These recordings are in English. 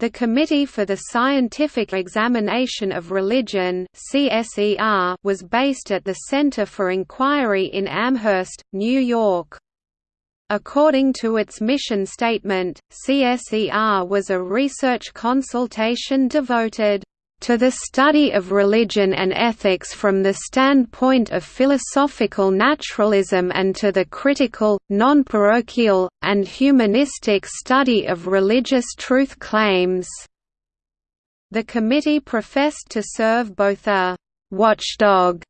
The Committee for the Scientific Examination of Religion was based at the Center for Inquiry in Amherst, New York. According to its mission statement, CSER was a research consultation devoted to the study of religion and ethics from the standpoint of philosophical naturalism and to the critical, non-parochial, and humanistic study of religious truth claims." The committee professed to serve both a «watchdog»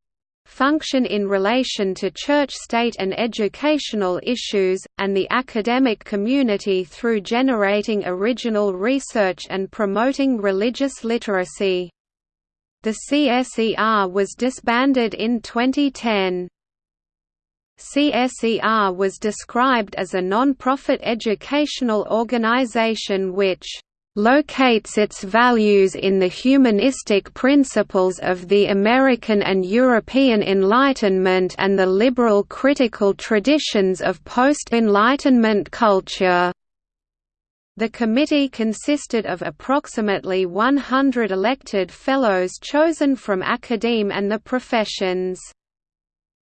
function in relation to church-state and educational issues, and the academic community through generating original research and promoting religious literacy. The CSER was disbanded in 2010. CSER was described as a non-profit educational organization which locates its values in the humanistic principles of the American and European Enlightenment and the liberal critical traditions of post-Enlightenment culture. The committee consisted of approximately 100 elected fellows chosen from academe and the professions.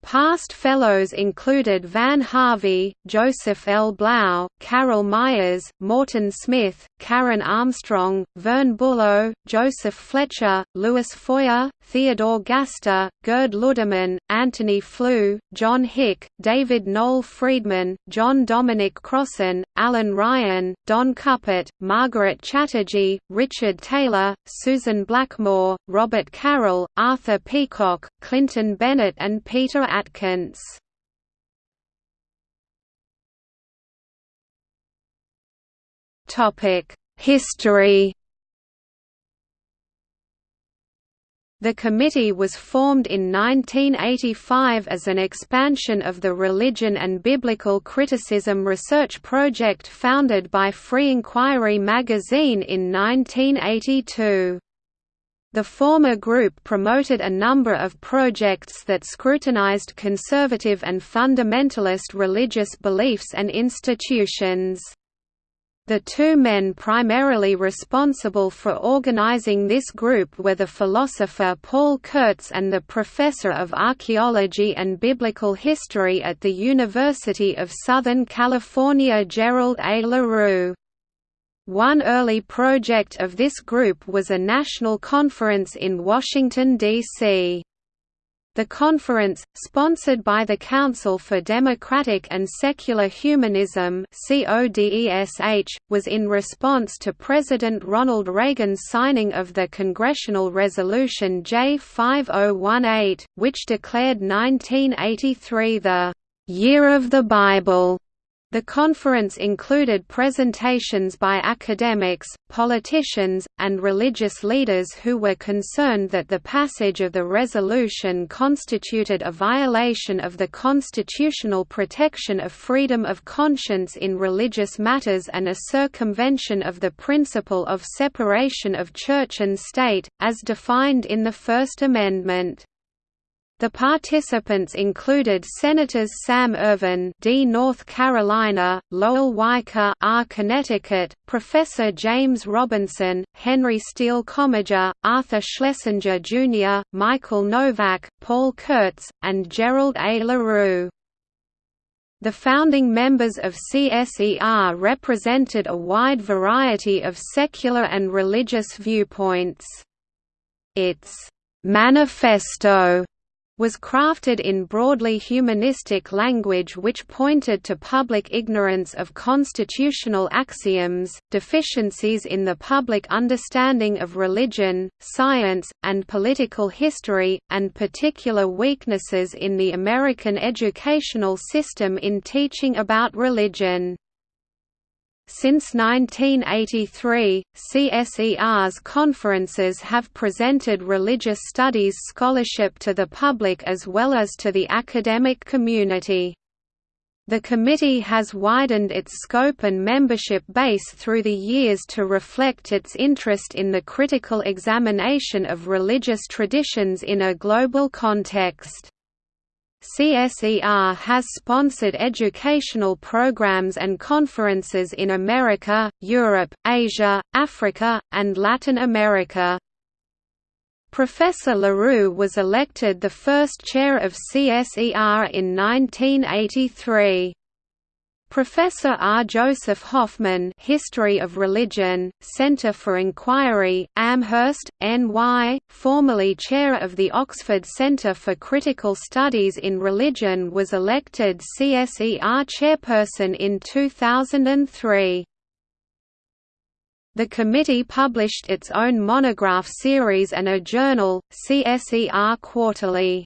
Past fellows included Van Harvey, Joseph L. Blau, Carol Meyers, Morton Smith, Karen Armstrong, Vern Bullough, Joseph Fletcher, Lewis Feuer, Theodore Gaster, Gerd Ludemann, Antony Flew, John Hick, David Noel Freedman, John Dominic Crossan, Alan Ryan, Don Cupitt, Margaret Chatterjee, Richard Taylor, Susan Blackmore, Robert Carroll, Arthur Peacocke, Clinton Bennett and Peter Atkins. History The committee was formed in 1985 as an expansion of the Religion and Biblical Criticism research project founded by Free Inquiry magazine in 1982. The former group promoted a number of projects that scrutinized conservative and fundamentalist religious beliefs and institutions. The two men primarily responsible for organizing this group were the philosopher Paul Kurtz and the professor of archaeology and biblical history at the University of Southern California Gerald A. LaRue. One early project of this group was a national conference in Washington, D.C. The conference, sponsored by the Council for Democratic and Secular Humanism was in response to President Ronald Reagan's signing of the Congressional Resolution J5018, which declared 1983 the «Year of the Bible» The conference included presentations by academics, politicians, and religious leaders who were concerned that the passage of the resolution constituted a violation of the constitutional protection of freedom of conscience in religious matters and a circumvention of the principle of separation of church and state, as defined in the First Amendment. The participants included Senators Sam Ervin, D. North Carolina, Lowell Weicker, R. Connecticut, Professor James Robinson, Henry Steele Commager, Arthur Schlesinger Jr., Michael Novak, Paul Kurtz, and Gerald A. LaRue. The founding members of CSER represented a wide variety of secular and religious viewpoints. Its manifesto was crafted in broadly humanistic language which pointed to public ignorance of constitutional axioms, deficiencies in the public understanding of religion, science, and political history, and particular weaknesses in the American educational system in teaching about religion. Since 1983, CSER's conferences have presented religious studies scholarship to the public as well as to the academic community. The committee has widened its scope and membership base through the years to reflect its interest in the critical examination of religious traditions in a global context. CSER has sponsored educational programs and conferences in America, Europe, Asia, Africa, and Latin America. Professor LaRue was elected the first chair of CSER in 1983. Professor R. Joseph Hoffman History of Religion, Center for Inquiry, Amherst, NY, formerly chair of the Oxford Center for Critical Studies in Religion was elected CSER chairperson in 2003. The committee published its own monograph series and a journal, CSER Quarterly.